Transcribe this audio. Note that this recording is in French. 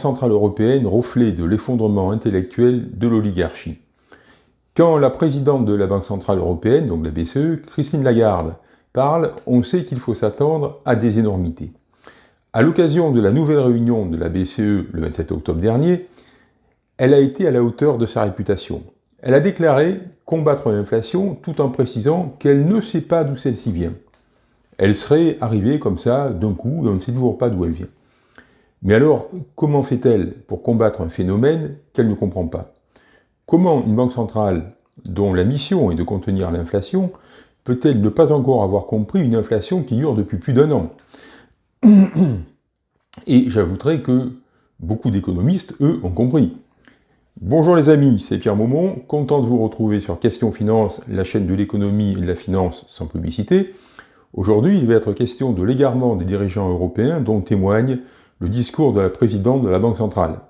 Centrale Européenne reflet de l'effondrement intellectuel de l'oligarchie. Quand la présidente de la Banque Centrale Européenne, donc la BCE, Christine Lagarde, parle, on sait qu'il faut s'attendre à des énormités. À l'occasion de la nouvelle réunion de la BCE le 27 octobre dernier, elle a été à la hauteur de sa réputation. Elle a déclaré combattre l'inflation tout en précisant qu'elle ne sait pas d'où celle-ci vient. Elle serait arrivée comme ça d'un coup et on ne sait toujours pas d'où elle vient. Mais alors, comment fait-elle pour combattre un phénomène qu'elle ne comprend pas? Comment une banque centrale, dont la mission est de contenir l'inflation, peut-elle ne pas encore avoir compris une inflation qui dure depuis plus d'un an? Et j'ajouterai que beaucoup d'économistes, eux, ont compris. Bonjour les amis, c'est Pierre Maumont, content de vous retrouver sur Question Finance, la chaîne de l'économie et de la finance sans publicité. Aujourd'hui, il va être question de l'égarement des dirigeants européens dont témoigne le discours de la présidente de la Banque centrale.